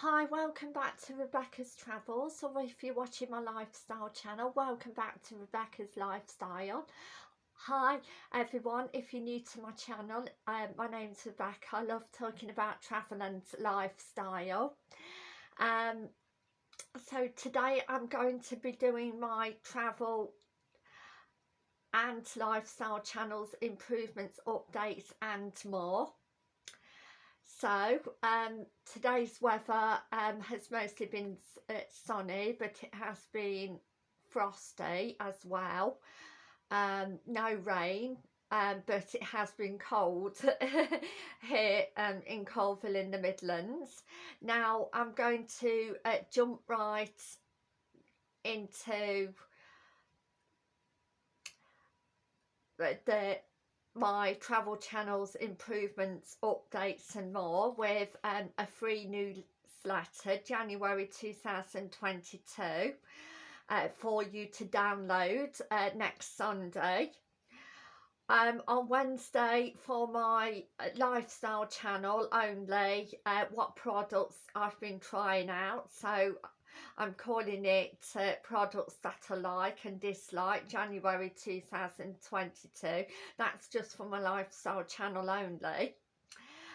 Hi, welcome back to Rebecca's Travels, or if you're watching my lifestyle channel, welcome back to Rebecca's Lifestyle. Hi everyone, if you're new to my channel, um, my name's Rebecca, I love talking about travel and lifestyle. Um, so today I'm going to be doing my travel and lifestyle channels, improvements, updates and more. So um, today's weather um, has mostly been uh, sunny but it has been frosty as well. Um, no rain um, but it has been cold here um, in Coalville in the Midlands. Now I'm going to uh, jump right into the my travel channels improvements updates and more with um, a free newsletter January 2022 uh, for you to download uh, next Sunday. Um, on Wednesday for my uh, lifestyle channel only uh, what products I've been trying out. So I'm calling it uh, products that I like and dislike January 2022 that's just for my lifestyle channel only.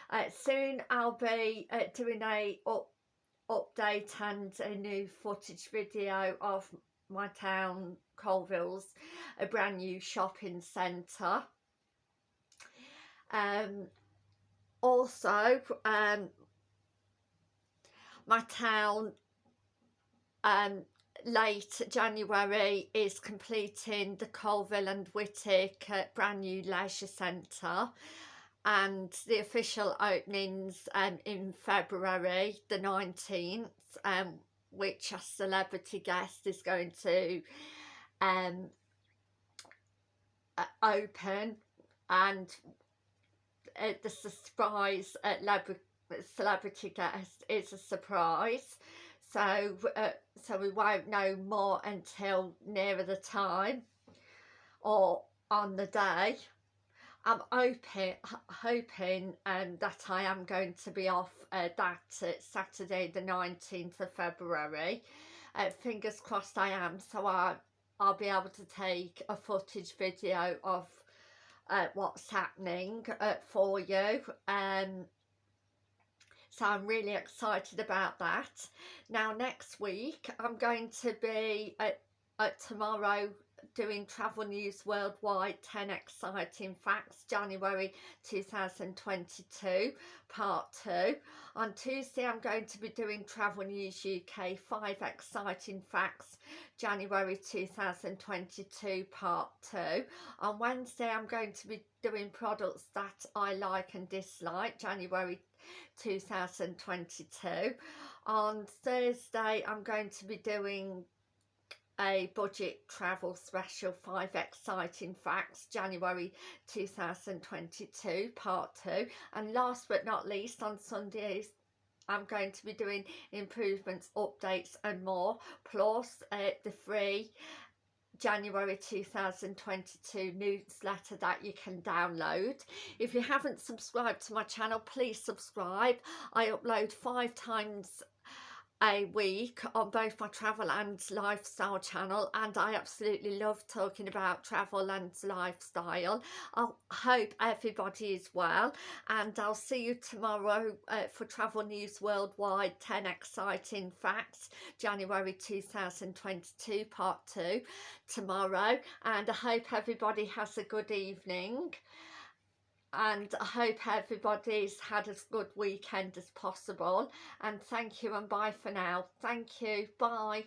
Uh, soon I'll be uh, doing a up, update and a new footage video of my town Coalville's a brand new shopping centre. Um, also um, my town um, late January is completing the Coalville and Whitwick uh, brand new leisure centre and the official openings um, in February the 19th um, which a celebrity guest is going to um, uh, open and uh, the surprise celebrity guest is a surprise. So uh, so we won't know more until nearer the time or on the day. I'm hoping hoping um, that I am going to be off uh, that uh, Saturday the 19th of February. Uh, fingers crossed I am so I, I'll be able to take a footage video of uh, what's happening uh, for you. Um, so I'm really excited about that. Now next week I'm going to be at, at tomorrow doing travel news worldwide 10 exciting facts January 2022 part 2 on Tuesday I'm going to be doing travel news UK 5 exciting facts January 2022 part 2 on Wednesday I'm going to be doing products that I like and dislike January 2022 on Thursday I'm going to be doing a budget travel special five exciting facts January 2022 part 2 and last but not least on Sundays I'm going to be doing improvements updates and more plus uh, the free January 2022 newsletter that you can download. If you haven't subscribed to my channel, please subscribe. I upload five times a week on both my travel and lifestyle channel and I absolutely love talking about travel and lifestyle. I hope everybody is well and I'll see you tomorrow uh, for Travel News Worldwide 10 Exciting Facts January 2022 part 2 tomorrow and I hope everybody has a good evening and I hope everybody's had as good weekend as possible. And thank you and bye for now. Thank you. Bye